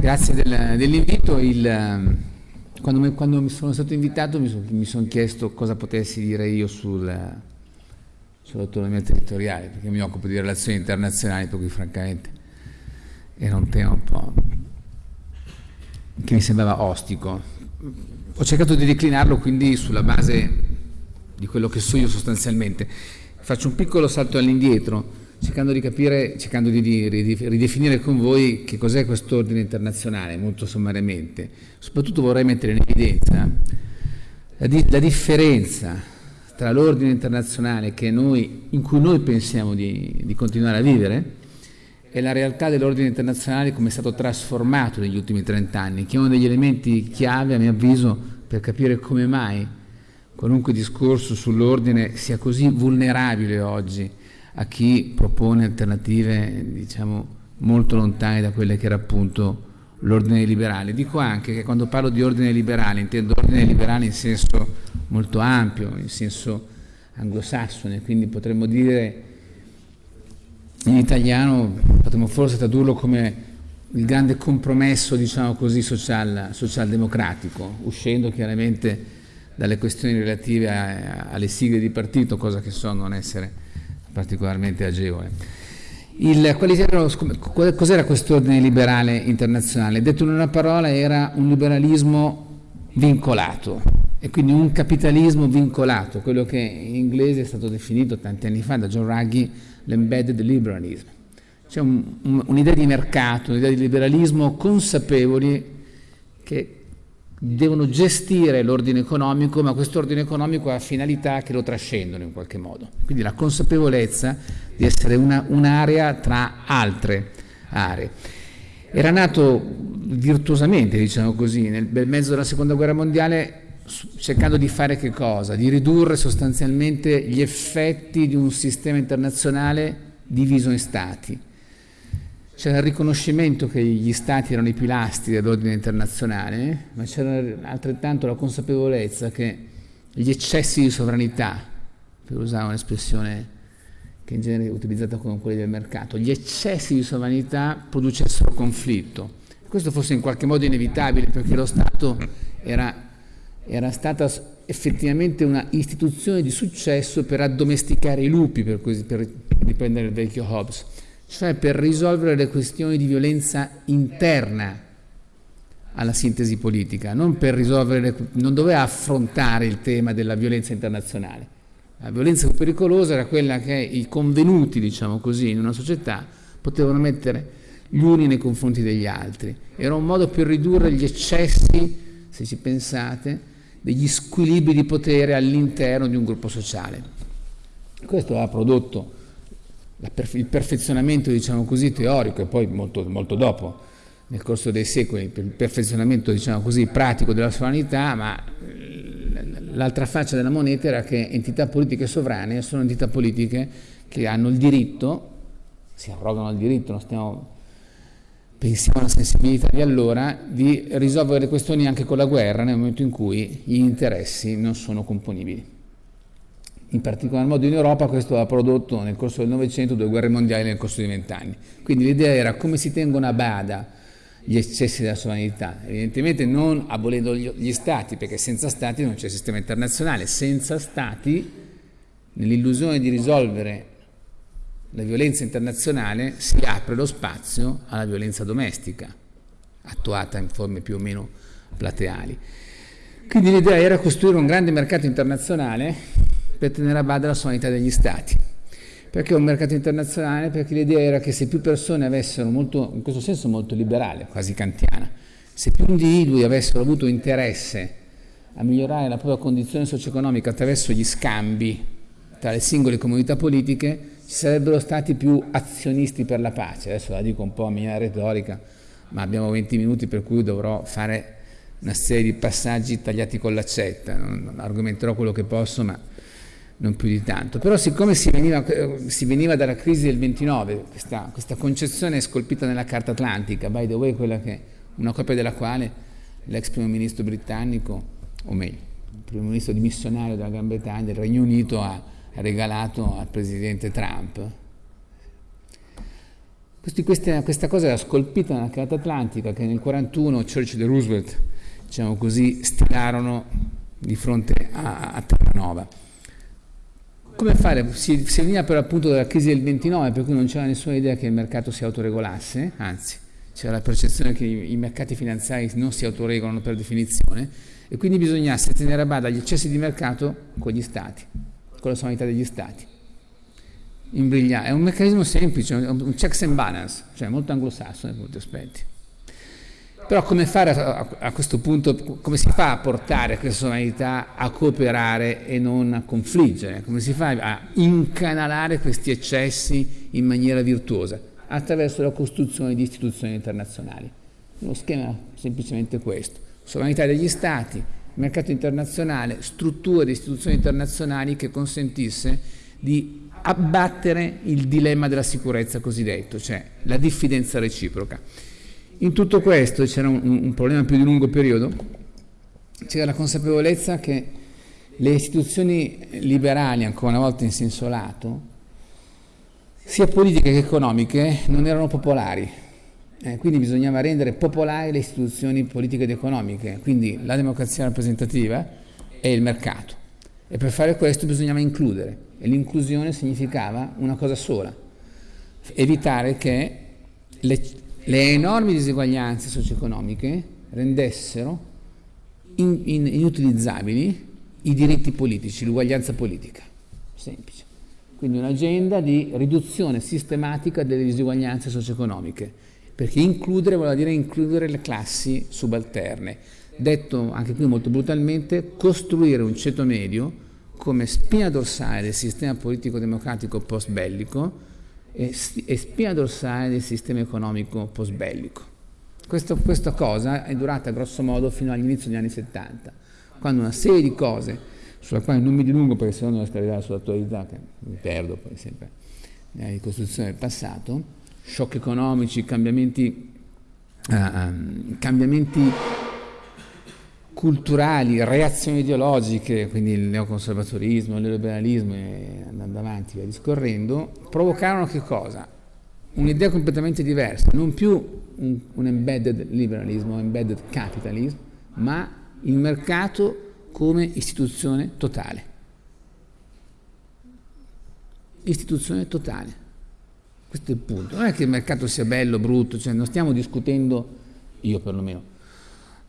Grazie del, dell'invito. Quando, quando, mi sono stato invitato mi, so, mi sono chiesto cosa potessi dire io sul, sull'autonomia territoriale, perché mi occupo di relazioni internazionali, per cui francamente era un tema un po' che mi sembrava ostico. Ho cercato di declinarlo quindi sulla base di quello che so io sostanzialmente. Faccio un piccolo salto all'indietro, cercando di capire, cercando di, di, di ridefinire con voi che cos'è quest'ordine internazionale, molto sommariamente. Soprattutto vorrei mettere in evidenza la, di, la differenza tra l'ordine internazionale noi, in cui noi pensiamo di, continuare a vivere e la realtà dell'ordine internazionale come è stato trasformato negli ultimi trent'anni, che è uno degli elementi chiave, a mio avviso, per capire come mai qualunque discorso sull'ordine sia così vulnerabile oggi a chi propone alternative diciamo, molto lontane da quelle che era appunto l'ordine liberale. Dico anche che quando parlo di ordine liberale intendo ordine liberale in senso molto ampio, in senso anglosassone, quindi potremmo dire in italiano, potremmo forse tradurlo come il grande compromesso, diciamo così, social, socialdemocratico, uscendo chiaramente dalle questioni relative a, alle sigle di partito, cosa che so non essere particolarmente agevole. Cos'era questo ordine liberale internazionale? Detto in una parola era un liberalismo vincolato e quindi un capitalismo vincolato, quello che in inglese è stato definito tanti anni fa da John Ruggie l'embedded liberalism. C'è un'idea un, un di mercato, un'idea di liberalismo consapevoli che devono gestire l'ordine economico, ma questo ordine economico ha finalità che lo trascendono in qualche modo. Quindi la consapevolezza di essere un'area un tra altre aree. Era nato virtuosamente, diciamo così, nel bel mezzo della seconda guerra mondiale cercando di fare che cosa? Di ridurre sostanzialmente gli effetti di un sistema internazionale diviso in stati c'era il riconoscimento che gli stati erano i pilastri dell'ordine internazionale, ma c'era altrettanto la consapevolezza che gli eccessi di sovranità, per usare un'espressione che in genere è utilizzata come quelli del mercato, gli eccessi di sovranità producessero conflitto. Questo fosse in qualche modo inevitabile perché lo Stato era, era stata effettivamente una istituzione di successo per addomesticare i lupi, per, così, per riprendere il vecchio Hobbes cioè per risolvere le questioni di violenza interna alla sintesi politica, non le, non doveva affrontare il tema della violenza internazionale. La violenza pericolosa era quella che i convenuti, diciamo così, in una società potevano mettere gli uni nei confronti degli altri. Era un modo per ridurre gli eccessi, se ci pensate, degli squilibri di potere all'interno di un gruppo sociale. Questo ha prodotto il perfezionamento diciamo così, teorico e poi molto, molto, dopo, nel corso dei secoli, il perfezionamento diciamo così, pratico della sovranità, ma l'altra faccia della moneta era che entità politiche sovrane sono entità politiche che hanno il diritto, si arrogano il diritto, non stiamo, pensiamo alla sensibilità di allora, di risolvere le questioni anche con la guerra nel momento in cui gli interessi non sono componibili in particolar modo in Europa questo ha prodotto nel corso del Novecento due guerre mondiali nel corso di vent'anni. Quindi l'idea era come si tengono a bada gli eccessi della sovranità, evidentemente non abolendo gli stati, perché senza stati non c'è sistema internazionale, senza stati nell'illusione di risolvere la violenza internazionale si apre lo spazio alla violenza domestica, attuata in forme più o meno plateali. Quindi l'idea era costruire un grande mercato internazionale per tenere a bada la sovranità degli Stati. Perché un mercato internazionale? Perché l'idea era che se più persone avessero, molto, in questo senso molto liberale, quasi kantiana, se più individui avessero avuto interesse a migliorare la propria condizione socio-economica attraverso gli scambi tra le singole comunità politiche, ci sarebbero stati più azionisti per la pace. Adesso la dico un po' a mia retorica, ma abbiamo 20 minuti per cui dovrò fare una serie di passaggi tagliati con l'accetta, argomenterò quello che posso, ma non più di tanto. Però siccome si veniva, si veniva dalla crisi del 29, questa, questa, concezione scolpita nella Carta Atlantica, by the way, che, una copia della quale l'ex primo ministro britannico, o meglio, il primo ministro dimissionario della Gran Bretagna, del Regno Unito, ha, ha regalato al presidente Trump. Questi, questa, questa, cosa era scolpita nella Carta Atlantica che nel 1941 Churchill e Roosevelt, diciamo così, stilarono di fronte a, a Terranova. Come fare? Si, si veniva per appunto dalla crisi del 29, per cui non c'era nessuna idea che il mercato si autoregolasse, anzi c'era la percezione che i, i mercati finanziari non si autoregolano per definizione e quindi bisognasse tenere a bada gli eccessi di mercato con gli stati, con la sovranità degli stati. Imbrigliare. È un meccanismo semplice, un checks and balance, cioè molto anglosassone per molti aspetti. Però come fare a, a, questo punto, come si fa a portare questa sovranità a cooperare e non a confliggere? Come si fa a incanalare questi eccessi in maniera virtuosa? Attraverso la costruzione di istituzioni internazionali. Lo schema è semplicemente questo. Sovranità degli Stati, mercato internazionale, strutture di istituzioni internazionali che consentisse di abbattere il dilemma della sicurezza cosiddetto, cioè la diffidenza reciproca. In tutto questo c'era un, un, problema più di lungo periodo, c'era la consapevolezza che le istituzioni liberali, ancora una volta in senso lato, sia politiche che economiche, non erano popolari. Eh, quindi bisognava rendere popolari le istituzioni politiche ed economiche, quindi la democrazia rappresentativa e il mercato. E per fare questo bisognava includere, e l'inclusione significava una cosa sola, evitare che le, le enormi diseguaglianze socio-economiche rendessero in, in, inutilizzabili i diritti politici, l'uguaglianza politica. Semplice. Quindi un'agenda di riduzione sistematica delle disuguaglianze socio-economiche, perché includere vuol dire includere le classi subalterne. Detto anche qui molto brutalmente, costruire un ceto medio come spina dorsale del sistema politico-democratico post-bellico e, spina dorsale del sistema economico post-bellico. Questa cosa è durata grosso modo fino all'inizio degli anni 70, quando una serie di cose, sulla quale non mi dilungo perché se no non riesco a arrivare sull'attualità, che mi perdo poi sempre nella ricostruzione del passato, shock economici, cambiamenti, uh, cambiamenti culturali, reazioni ideologiche, quindi il neoconservatorismo, il neoliberalismo e andando avanti via discorrendo, provocarono che cosa? Un'idea completamente diversa, non più un, un embedded liberalismo, embedded capitalism, ma il mercato come istituzione totale. Istituzione totale. Questo è il punto. Non è che il mercato sia bello, brutto, cioè non stiamo discutendo, io perlomeno,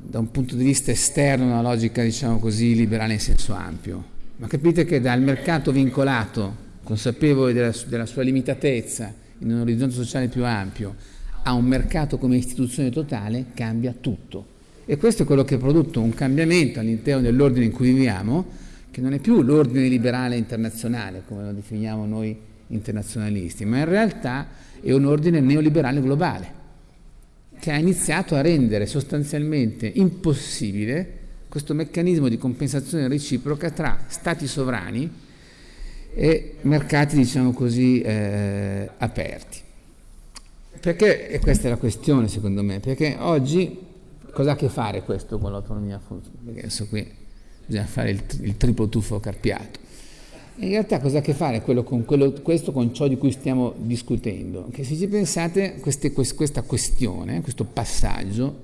da un punto di vista esterno una logica, diciamo così, liberale in senso ampio, ma capite che dal mercato vincolato, consapevole della, della sua limitatezza in un orizzonte sociale più ampio, a un mercato come istituzione totale, cambia tutto. E questo è quello che ha prodotto un cambiamento all'interno dell'ordine in cui viviamo, che non è più l'ordine liberale internazionale, come lo definiamo noi internazionalisti, ma in realtà è un ordine neoliberale globale che ha iniziato a rendere sostanzialmente impossibile questo meccanismo di compensazione reciproca tra stati sovrani e mercati, diciamo così, eh, aperti. Perché, e questa è la questione secondo me, perché oggi cosa ha a che fare questo con l'autonomia? Perché adesso qui bisogna fare il, il triplo tuffo carpiato. In realtà cosa ha a che fare quello con quello, questo con ciò di cui stiamo discutendo? Che se ci pensate queste, questa questione, questo passaggio,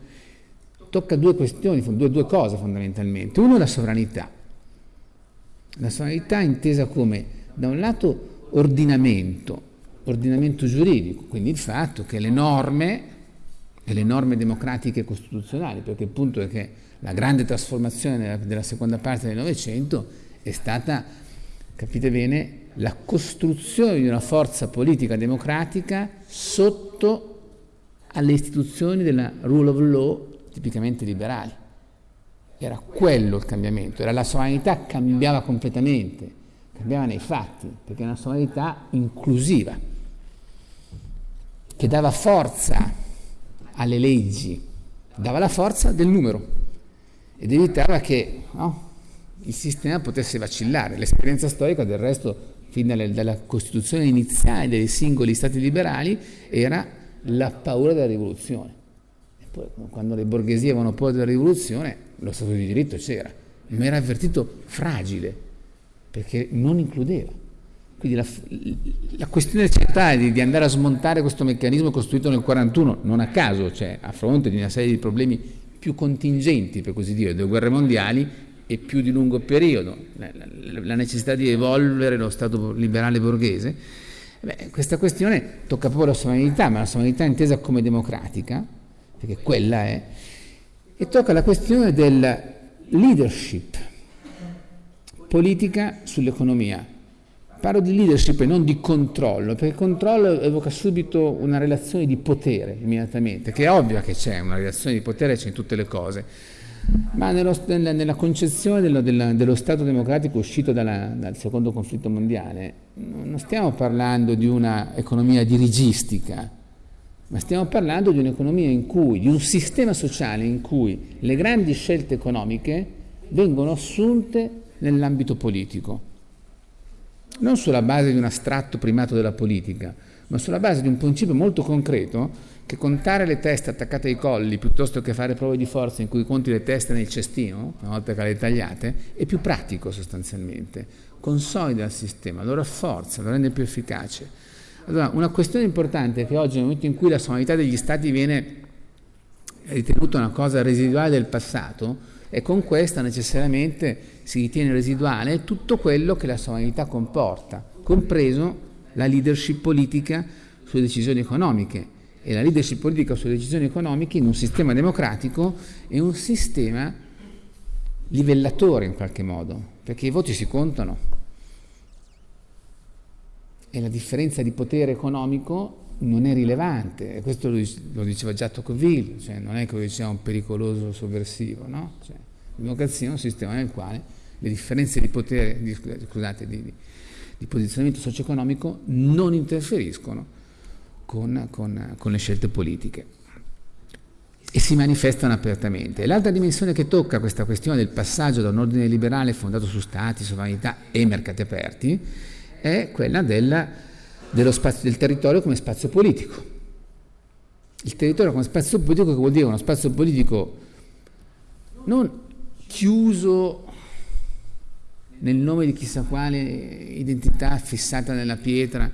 tocca due questioni, due, due cose fondamentalmente. Uno la sovranità. La sovranità intesa come da un lato ordinamento, ordinamento giuridico, quindi il fatto che le norme, e le norme democratiche e costituzionali, perché il punto è che la grande trasformazione della, della seconda parte del Novecento è stata capite bene, la costruzione di una forza politica democratica sotto alle istituzioni della rule of law tipicamente liberali. Era quello il cambiamento, era la sovranità cambiava completamente, cambiava nei fatti, perché è una sovranità inclusiva, che dava forza alle leggi, dava la forza del numero ed evitava che no, il sistema potesse vacillare. L'esperienza storica del resto, fin dalle, dalla costituzione iniziale dei singoli stati liberali, era la paura della rivoluzione. E poi quando le borghesie avevano paura della rivoluzione, lo Stato di diritto c'era, ma era avvertito fragile, perché non includeva. Quindi la, la questione centrale di, di, andare a smontare questo meccanismo costruito nel 1941, non a caso, cioè a fronte di una serie di problemi più contingenti, per così dire, due guerre mondiali e più di lungo periodo, la, la, la necessità di evolvere lo Stato liberale borghese, beh, questa questione tocca proprio la sovranità, ma la sovranità intesa come democratica, perché quella è, e tocca la questione del leadership politica sull'economia. Parlo di leadership e non di controllo, perché controllo evoca subito una relazione di potere immediatamente, che è ovvio che c'è una relazione di potere, c'è in tutte le cose, ma nello, nella, nella, concezione dello, dello, dello, Stato democratico uscito dalla, dal secondo conflitto mondiale, non stiamo parlando di un'economia dirigistica, ma stiamo parlando di un'economia in cui, di un sistema sociale in cui le grandi scelte economiche vengono assunte nell'ambito politico. Non sulla base di un astratto primato della politica, ma sulla base di un principio molto concreto che contare le teste attaccate ai colli piuttosto che fare prove di forza in cui conti le teste nel cestino, una volta che le tagliate, è più pratico sostanzialmente, consolida il sistema, lo rafforza, lo rende più efficace. Allora, una questione importante è che oggi nel momento in cui la sovranità degli Stati viene ritenuta una cosa residuale del passato, e con questa necessariamente si ritiene residuale tutto quello che la sovranità comporta, compreso la leadership politica sulle decisioni economiche e la leadership politica sulle decisioni economiche in un sistema democratico è un sistema livellatore in qualche modo, perché i voti si contano e la differenza di potere economico non è rilevante, e questo lo, diceva già Tocqueville, cioè non è che lo diceva un pericoloso sovversivo, no? Cioè, la democrazia è un sistema nel quale le differenze di potere, di, scusate, di, di, di posizionamento socio-economico non interferiscono con, con, con le scelte politiche e si manifestano apertamente. L'altra dimensione che tocca questa questione del passaggio da un ordine liberale fondato su stati, sovranità e mercati aperti è quella della spazio, del territorio come spazio politico. Il territorio come spazio politico che vuol dire uno spazio politico non chiuso nel nome di chissà quale identità fissata nella pietra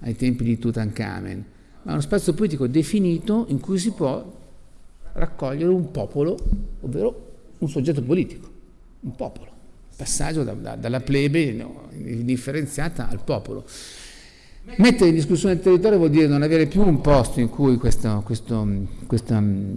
ai tempi di Tutankhamen, ma uno spazio politico definito in cui si può raccogliere un popolo, ovvero un soggetto politico, un popolo, passaggio da, da, dalla plebe no, indifferenziata al popolo. Mettere in discussione il territorio vuol dire non avere più un posto in cui questo, questo, questa mm,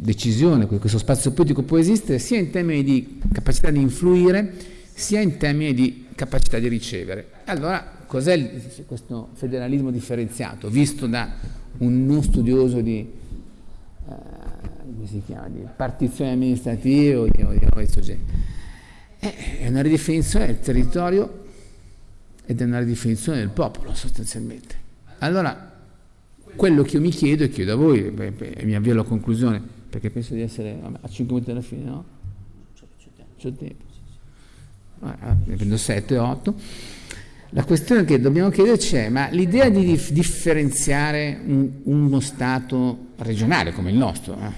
decisione, questo spazio politico può esistere sia in termini di capacità di influire sia in termini di capacità di ricevere. Allora, cos'è questo federalismo differenziato, visto da un non studioso di, eh, chiama, di partizioni amministrative o di, o di questo genere? Eh, è una ridefinizione del territorio ed è una ridefinizione del popolo sostanzialmente. Allora, quello che io mi chiedo e chiedo a voi, e mi avvio alla conclusione, perché penso di essere a 5 minuti alla fine, no? C'è tempo. Ah, ne prendo 7, 8. La questione che dobbiamo chiederci è, ma l'idea di dif differenziare un, uno Stato regionale come il nostro, eh,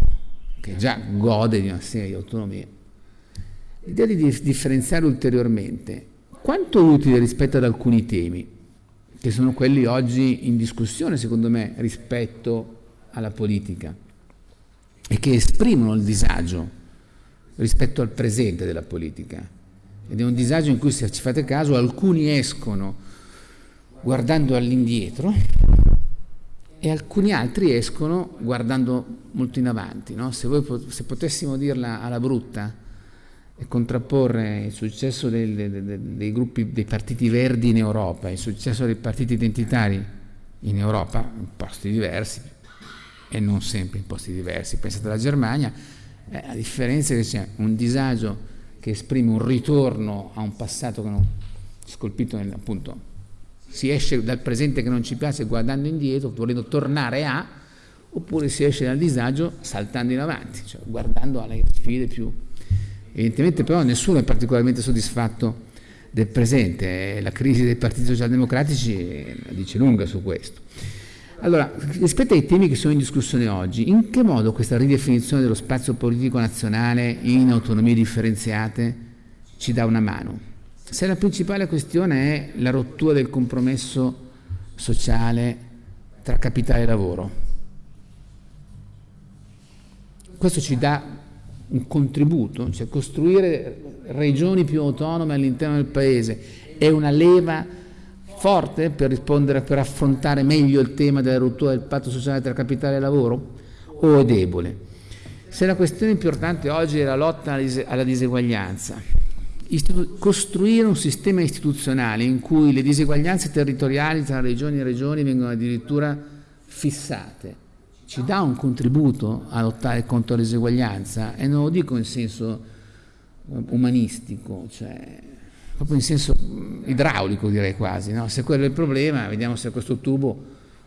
che già gode di una serie di autonomie, l'idea di dif differenziare ulteriormente quanto utile rispetto ad alcuni temi, che sono quelli oggi in discussione, secondo me, rispetto alla politica, e che esprimono il disagio rispetto al presente della politica. Ed è un disagio in cui, se ci fate caso, alcuni escono guardando all'indietro e alcuni altri escono guardando molto in avanti. No? Se, voi, se potessimo dirla alla brutta, e contrapporre il successo dei, dei, dei, gruppi, dei partiti verdi in Europa, il successo dei partiti identitari in Europa, in posti diversi, e non sempre in posti diversi. Pensate alla Germania, eh, la differenza è che c'è un disagio che esprime un ritorno a un passato che non scolpito nel, appunto si esce dal presente che non ci piace guardando indietro, volendo tornare a, oppure si esce dal disagio saltando in avanti, cioè guardando alle sfide più Evidentemente però nessuno è particolarmente soddisfatto del presente, la crisi dei partiti socialdemocratici dice lunga su questo. Allora, rispetto ai temi che sono in discussione oggi, in che modo questa ridefinizione dello spazio politico nazionale in autonomie differenziate ci dà una mano? se la principale questione è la rottura del compromesso sociale tra capitale e lavoro, questo ci dà un contributo, cioè costruire regioni più autonome all'interno del paese è una leva forte per rispondere, per affrontare meglio il tema della rottura del patto sociale tra capitale e lavoro o è debole? Se la questione importante oggi è la lotta alla diseguaglianza, costruire un sistema istituzionale in cui le diseguaglianze territoriali tra regioni e regioni vengono addirittura fissate, ci dà un contributo a lottare contro la diseguaglianza e non lo dico in senso eh, umanistico, cioè proprio in senso mm, idraulico direi quasi, no? se quello è il problema vediamo se questo tubo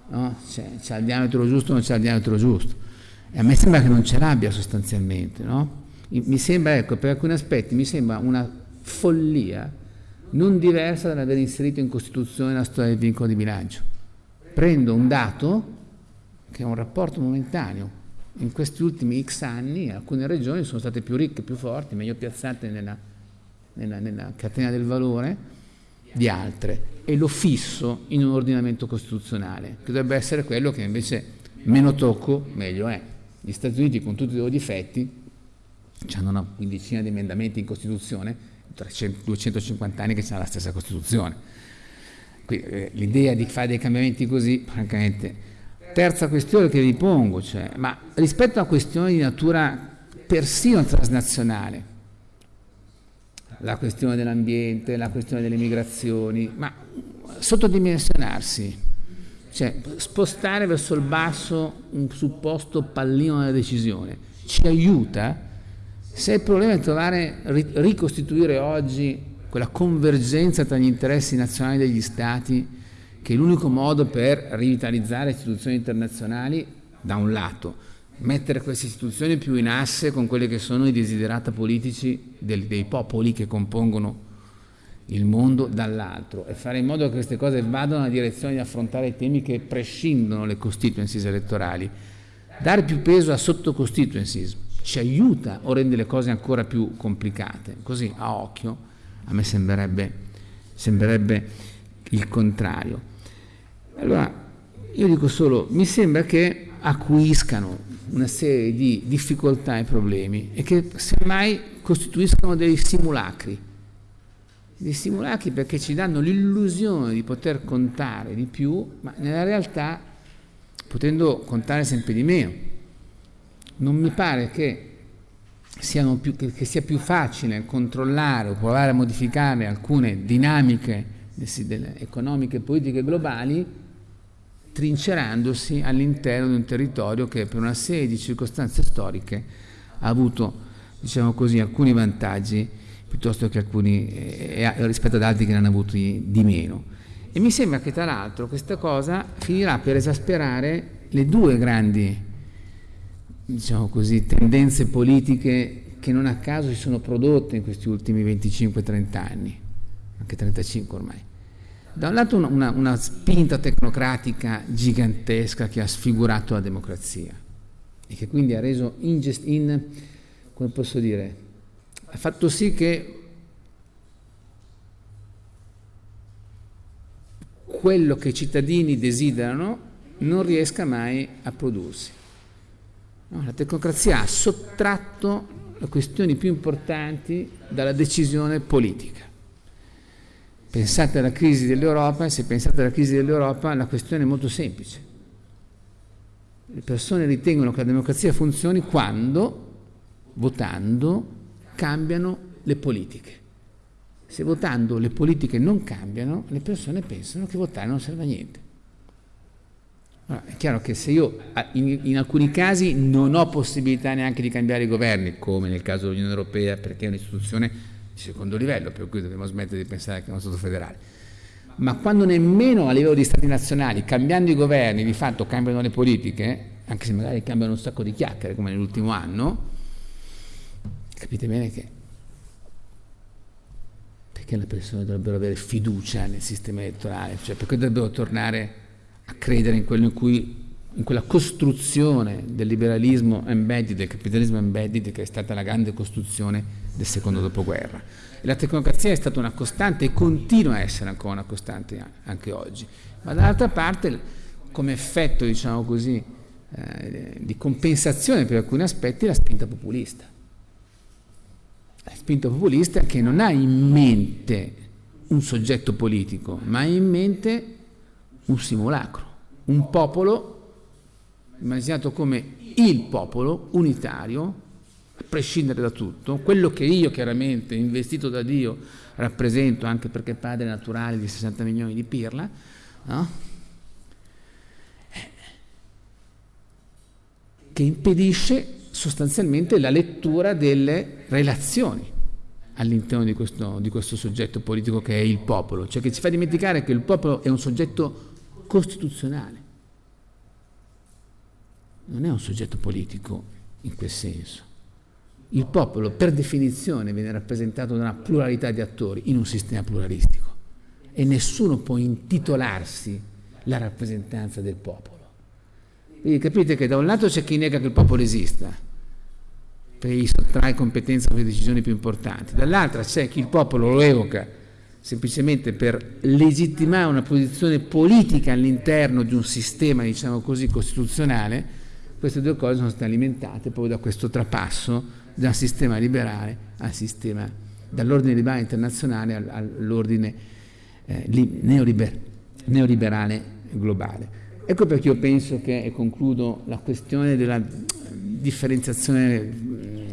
no? c'è il diametro giusto o non c'è il diametro giusto. E a me sembra che non ce l'abbia sostanzialmente, no? Mi sembra, ecco, per alcuni aspetti mi sembra una follia non diversa dall'aver inserito in Costituzione la storia del vincolo di bilancio. Prendo un dato che è un rapporto momentaneo. In questi ultimi X anni alcune regioni sono state più ricche, più forti, meglio piazzate nella, nella, nella catena del valore di altre e lo fisso in un ordinamento costituzionale, che dovrebbe essere quello che invece meno tocco, meglio è. Gli Stati Uniti con tutti i loro difetti hanno una quindicina di emendamenti in Costituzione, 300, 250 anni che c'è la stessa Costituzione. Eh, l'idea di fare dei cambiamenti così, francamente, Terza questione che vi pongo, cioè, ma rispetto a questioni di natura persino transnazionale, la questione dell'ambiente, la questione delle migrazioni, ma sottodimensionarsi, cioè spostare verso il basso un supposto pallino della decisione, ci aiuta? Se il problema è trovare, ricostituire oggi quella convergenza tra gli interessi nazionali degli Stati che è l'unico modo per rivitalizzare istituzioni internazionali da un lato, mettere queste istituzioni più in asse con quelli che sono i desiderata politici del, dei popoli che compongono il mondo dall'altro e fare in modo che queste cose vadano nella direzione di affrontare i temi che prescindono le constituencies elettorali. Dare più peso a sottoconstituencies ci aiuta o rende le cose ancora più complicate. Così a occhio a me sembrerebbe, sembrerebbe il contrario. Allora, io dico solo, mi sembra che acuiscano una serie di difficoltà e problemi e che semmai costituiscono dei simulacri. Dei simulacri perché ci danno l'illusione di poter contare di più, ma nella realtà potendo contare sempre di meno. Non mi pare che, più, che sia più facile controllare o provare a modificare alcune dinamiche economiche e politiche globali trincerandosi all'interno di un territorio che per una serie di circostanze storiche ha avuto diciamo così, alcuni vantaggi piuttosto che alcuni eh, rispetto ad altri che ne hanno avuti di meno. E mi sembra che tra l'altro questa cosa finirà per esasperare le due grandi diciamo così, tendenze politiche che non a caso si sono prodotte in questi ultimi 25-30 anni, anche 35 ormai da un lato una, una, spinta tecnocratica gigantesca che ha sfigurato la democrazia e che quindi ha reso ingest, in, come posso dire, ha fatto sì che quello che i cittadini desiderano non riesca mai a prodursi. No, la tecnocrazia ha sottratto le questioni più importanti dalla decisione politica. Pensate alla crisi dell'Europa se pensate alla crisi dell'Europa la questione è molto semplice. Le persone ritengono che la democrazia funzioni quando, votando, cambiano le politiche. Se votando le politiche non cambiano, le persone pensano che votare non serve a niente. Allora, è chiaro che se io in, in, alcuni casi non ho possibilità neanche di cambiare i governi, come nel caso dell'Unione Europea, perché è un'istituzione di secondo livello, per cui dobbiamo smettere di pensare che è uno Stato federale. Ma quando nemmeno a livello di Stati nazionali, cambiando i governi, di fatto cambiano le politiche, anche se magari cambiano un sacco di chiacchiere come nell'ultimo anno, capite bene che perché le persone dovrebbero avere fiducia nel sistema elettorale, cioè perché dovrebbero tornare a credere in quello in cui in quella costruzione del liberalismo embedded, del capitalismo embedded che è stata la grande costruzione del secondo dopoguerra. E la tecnocrazia è stata una costante e continua a essere ancora una costante anche oggi, ma dall'altra parte come effetto diciamo così, eh, di compensazione per alcuni aspetti la spinta populista. La spinta populista che non ha in mente un soggetto politico, ma ha in mente un simulacro, un popolo immaginato come il popolo unitario, prescindere da tutto, quello che io chiaramente, investito da Dio, rappresento anche perché padre naturale di 60 milioni di pirla, no? che impedisce sostanzialmente la lettura delle relazioni all'interno di di questo soggetto politico che è il popolo, cioè che ci fa dimenticare che il popolo è un soggetto costituzionale non è un soggetto politico in quel senso. Il popolo per definizione viene rappresentato da una pluralità di attori in un sistema pluralistico e nessuno può intitolarsi la rappresentanza del popolo. Quindi capite che da un lato c'è chi nega che il popolo esista, perché gli sottrae competenza per le decisioni più importanti, dall'altra c'è chi il popolo lo evoca semplicemente per legittimare una posizione politica all'interno di un sistema, diciamo così, costituzionale, queste due cose sono state alimentate poi da questo trapasso dal sistema liberale al sistema, dall'ordine liberale internazionale all'ordine eh, neoliber neoliberale globale. Ecco perché io penso che, e concludo, la questione della differenziazione mm,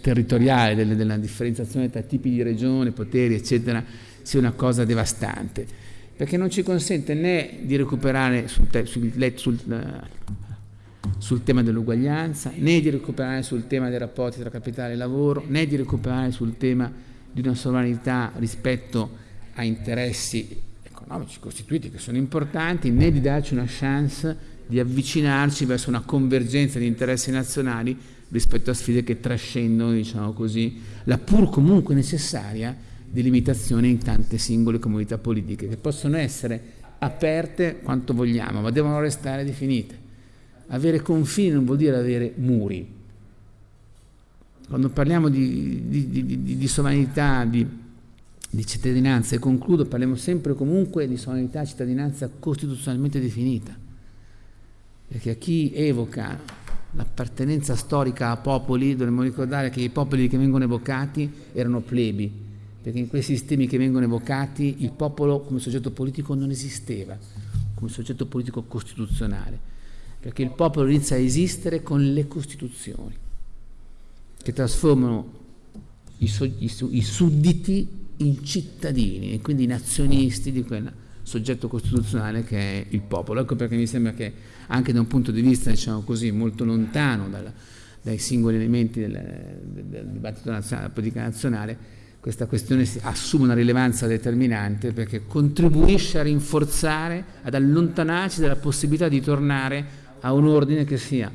territoriale, delle, della differenziazione tra tipi di regione, poteri, eccetera, sia una cosa devastante, perché non ci consente né di recuperare sul, sul, sul, sul tema dell'uguaglianza, né di recuperare sul tema dei rapporti tra capitale e lavoro, né di recuperare sul tema di una sovranità rispetto a interessi economici costituiti che sono importanti, né di darci una chance di avvicinarci verso una convergenza di interessi nazionali rispetto a sfide che trascendono, diciamo così, la pur comunque necessaria delimitazione in tante singole comunità politiche che possono essere aperte quanto vogliamo, ma devono restare definite. Avere confini non vuol dire avere muri. Quando parliamo di, di, di, di sovranità, di, cittadinanza, e concludo, parliamo sempre comunque di sovranità e cittadinanza costituzionalmente definita. Perché a chi evoca l'appartenenza storica a popoli, dovremmo ricordare che i popoli che vengono evocati erano plebi, perché in quei sistemi che vengono evocati il popolo come soggetto politico non esisteva, come soggetto politico costituzionale perché il popolo inizia a esistere con le Costituzioni, che trasformano i, so, i, i sudditi in cittadini e quindi in azionisti di quel soggetto costituzionale che è il popolo. Ecco perché mi sembra che anche da un punto di vista diciamo così, molto lontano dal, dai singoli elementi del, del dibattito nazionale, della politica nazionale, questa questione assume una rilevanza determinante perché contribuisce a rinforzare, ad allontanarci dalla possibilità di tornare a un ordine che sia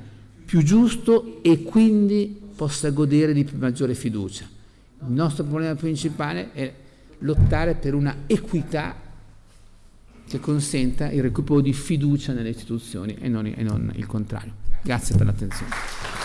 più giusto e quindi possa godere di maggiore fiducia. Il nostro problema principale è lottare per una equità che consenta il recupero di fiducia nelle istituzioni e non, e non il contrario. Grazie per l'attenzione.